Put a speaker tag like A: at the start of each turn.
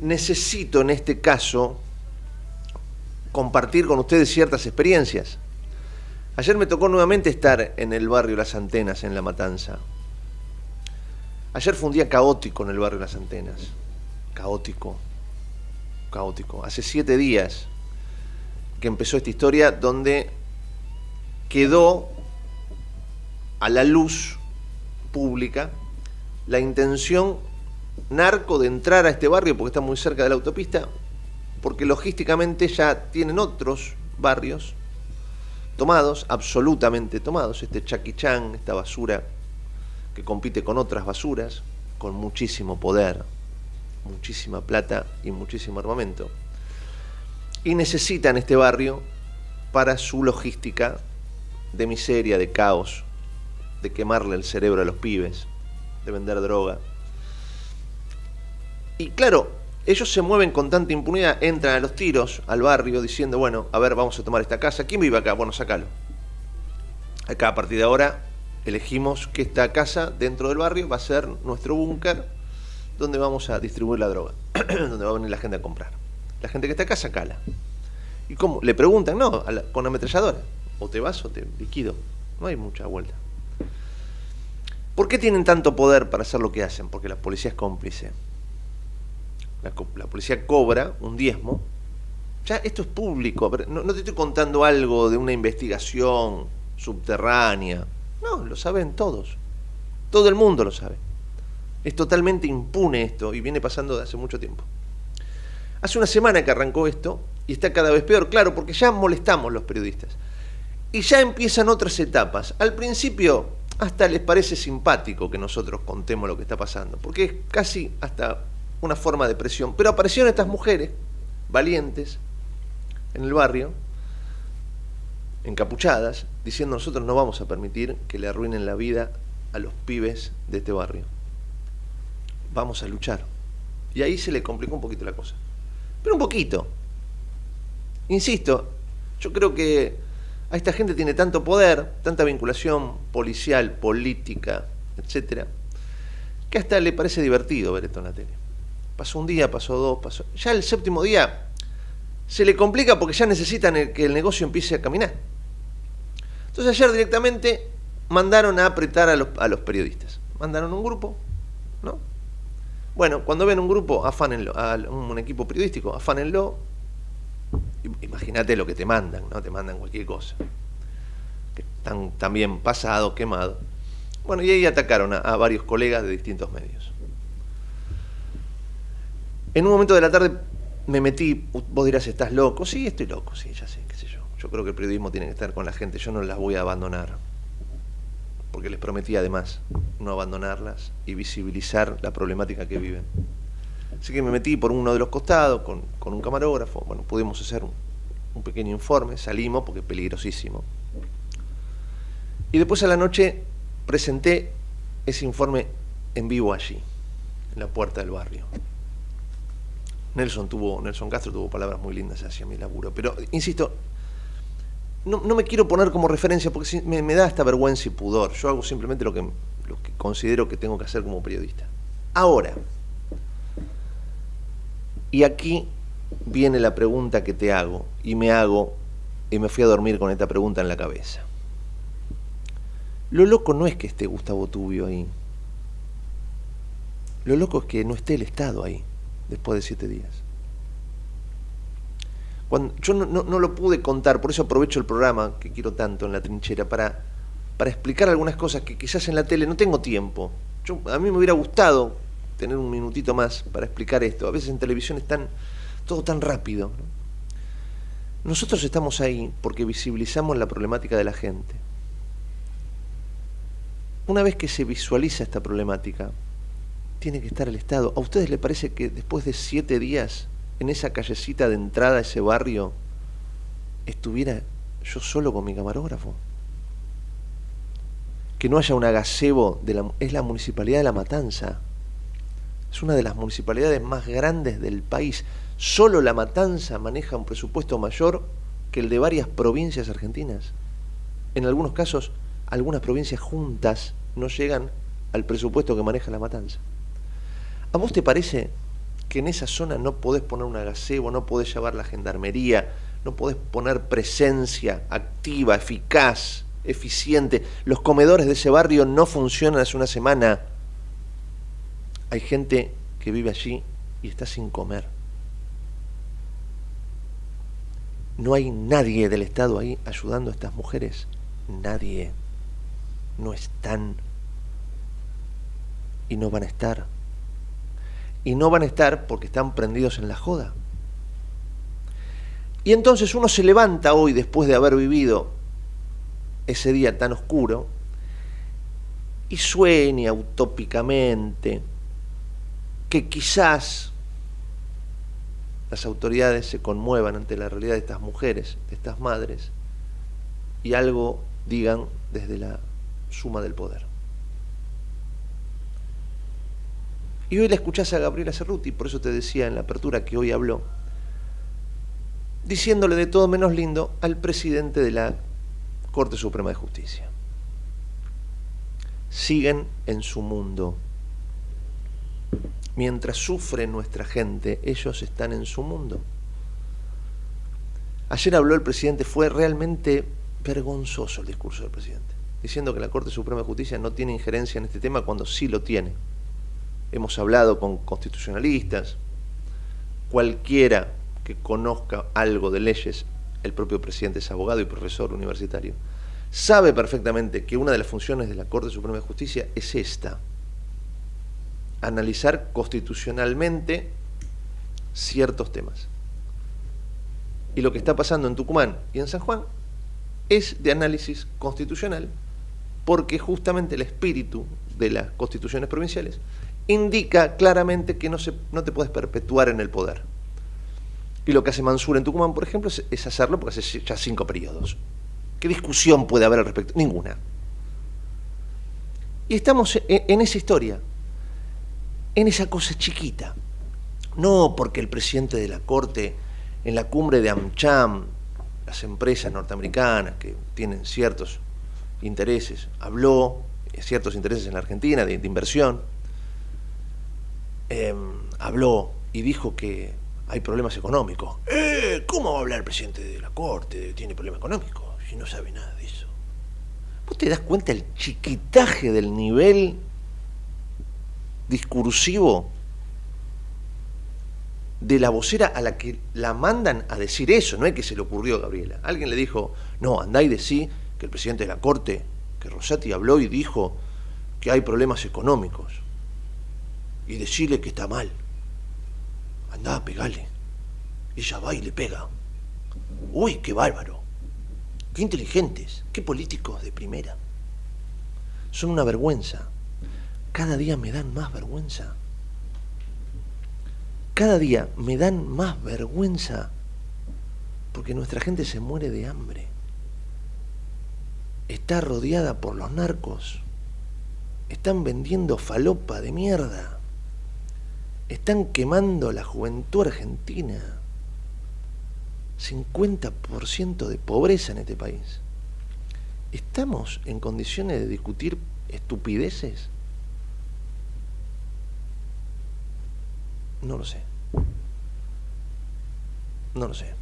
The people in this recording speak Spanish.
A: necesito en este caso compartir con ustedes ciertas experiencias. Ayer me tocó nuevamente estar en el barrio Las Antenas, en La Matanza. Ayer fue un día caótico en el barrio Las Antenas. Caótico. Caótico. Hace siete días que empezó esta historia donde quedó a la luz pública la intención narco de entrar a este barrio porque está muy cerca de la autopista, porque logísticamente ya tienen otros barrios tomados, absolutamente tomados, este chaquichán, esta basura que compite con otras basuras, con muchísimo poder, muchísima plata y muchísimo armamento. Y necesitan este barrio para su logística de miseria, de caos, de quemarle el cerebro a los pibes, de vender droga. Y claro, ellos se mueven con tanta impunidad, entran a los tiros al barrio diciendo, bueno, a ver, vamos a tomar esta casa. ¿Quién vive acá? Bueno, sacalo. Acá a partir de ahora elegimos que esta casa dentro del barrio va a ser nuestro búnker donde vamos a distribuir la droga, donde va a venir la gente a comprar. La gente que está acá, sacala. ¿Y cómo? Le preguntan, no, con ametralladora. O te vas o te liquido. No hay mucha vuelta. ¿Por qué tienen tanto poder para hacer lo que hacen? Porque la policía es cómplice. La, policía cobra un diezmo. Ya esto es público. No, no te estoy contando algo de una investigación subterránea. No, lo saben todos. Todo el mundo lo sabe. Es totalmente impune esto y viene pasando de hace mucho tiempo. Hace una semana que arrancó esto y está cada vez peor, claro, porque ya molestamos los periodistas. Y ya empiezan otras etapas. Al principio hasta les parece simpático que nosotros contemos lo que está pasando, porque es casi hasta una forma de presión. Pero aparecieron estas mujeres valientes en el barrio, encapuchadas, diciendo nosotros no vamos a permitir que le arruinen la vida a los pibes de este barrio. Vamos a luchar. Y ahí se le complicó un poquito la cosa. Pero un poquito. Insisto, yo creo que a esta gente tiene tanto poder, tanta vinculación policial, política, etcétera, que hasta le parece divertido ver esto en la tele. Pasó un día, pasó dos, pasó. Ya el séptimo día se le complica porque ya necesitan que el negocio empiece a caminar. Entonces ayer directamente mandaron a apretar a los, periodistas. Mandaron un grupo, ¿no? Bueno, cuando ven un grupo, afánenlo, a un equipo periodístico, afánenlo, imagínate lo que te mandan, ¿no? Te mandan cualquier cosa. Que están también pasado, quemado. Bueno, y ahí atacaron a, varios colegas de distintos medios. En un momento de la tarde me metí, vos dirás, ¿estás loco? Sí, estoy loco, sí, ya sé, qué sé yo. Yo creo que el periodismo tiene que estar con la gente, yo no las voy a abandonar. Porque les prometí además no abandonarlas y visibilizar la problemática que viven. Así que me metí por uno de los costados con, un camarógrafo. Bueno, pudimos hacer un, pequeño informe, salimos porque es peligrosísimo. Y después a la noche presenté ese informe en vivo allí, en la puerta del barrio. Nelson tuvo, Nelson Castro tuvo palabras muy lindas hacia mi laburo, pero insisto, no, me quiero poner como referencia porque me, me, da esta vergüenza y pudor. Yo hago simplemente lo que, lo que considero que tengo que hacer como periodista. Ahora, y aquí viene la pregunta que te hago, y me hago, y me fui a dormir con esta pregunta en la cabeza. Lo loco no es que esté Gustavo Tubio ahí. Lo loco es que no esté el Estado ahí, después de siete días. Yo no, lo pude contar, por eso aprovecho el programa que quiero tanto en la trinchera, para, para explicar algunas cosas que quizás en la tele no tengo tiempo. A mí me hubiera gustado tener un minutito más para explicar esto. A veces en televisión es todo tan rápido. Nosotros estamos ahí porque visibilizamos la problemática de la gente. Una vez que se visualiza esta problemática, tiene que estar el Estado. ¿A ustedes les parece que después de siete días en esa callecita de entrada a ese barrio estuviera yo solo con mi camarógrafo? Que no haya un agacebo, de la, es la municipalidad de La Matanza, es una de las municipalidades más grandes del país. Solo La Matanza maneja un presupuesto mayor que el de varias provincias argentinas. En algunos casos, algunas provincias juntas no llegan al presupuesto que maneja La Matanza. ¿A vos te parece que en esa zona no podés poner una gazebo, no podés llevar la gendarmería, no podés poner presencia activa, eficaz, eficiente. Los comedores de ese barrio no funcionan hace una semana. Hay gente que vive allí y está sin comer. No hay nadie del Estado ahí ayudando a estas mujeres. Nadie. No están. Y no van a estar. Y no van a estar porque están prendidos en la joda. Y entonces uno se levanta hoy después de haber vivido ese día tan oscuro y sueña utópicamente que quizás las autoridades se conmuevan ante la realidad de estas mujeres, de estas madres, y algo digan desde la suma del poder. Y hoy la escuchás a Gabriela Cerruti, por eso te decía en la apertura que hoy habló, diciéndole de todo menos lindo al presidente de la Corte Suprema de Justicia. Siguen en su mundo. Mientras sufre nuestra gente, ellos están en su mundo. Ayer habló el presidente, fue realmente vergonzoso el discurso del presidente, diciendo que la Corte Suprema de Justicia no tiene injerencia en este tema cuando sí lo tiene. Hemos hablado con constitucionalistas, cualquiera que conozca algo de leyes el propio presidente es abogado y profesor universitario, sabe perfectamente que una de las funciones de la Corte Suprema de Justicia es esta, analizar constitucionalmente ciertos temas. Y lo que está pasando en Tucumán y en San Juan es de análisis constitucional, porque justamente el espíritu de las constituciones provinciales indica claramente que no, te puedes perpetuar en el poder. Y lo que hace Mansur en Tucumán, por ejemplo, es, hacerlo porque hace ya cinco periodos. ¿Qué discusión puede haber al respecto? Ninguna. Y estamos en, esa historia, en esa cosa chiquita. No porque el presidente de la Corte, en la cumbre de AmCham, las empresas norteamericanas que tienen ciertos intereses, habló, ciertos intereses en la Argentina de, inversión, em, habló y dijo que hay problemas económicos. Eh, ¿Cómo va a hablar el presidente de la Corte? Tiene problemas económicos si no sabe nada de eso. ¿Vos te das cuenta el chiquitaje del nivel discursivo de la vocera a la que la mandan a decir eso? No es que se le ocurrió a Gabriela. Alguien le dijo, no, andá y decí que el presidente de la Corte, que Rosati habló y dijo que hay problemas económicos. Y decirle que está mal. Andá, pegale. Ella va y le pega. Uy, qué bárbaro. Qué inteligentes, qué políticos de primera. Son una vergüenza. Cada día me dan más vergüenza. Cada día me dan más vergüenza porque nuestra gente se muere de hambre. Está rodeada por los narcos. Están vendiendo falopa de mierda están quemando la juventud argentina. 50% de pobreza en este país. ¿Estamos en condiciones de discutir estupideces? No lo sé. No lo sé.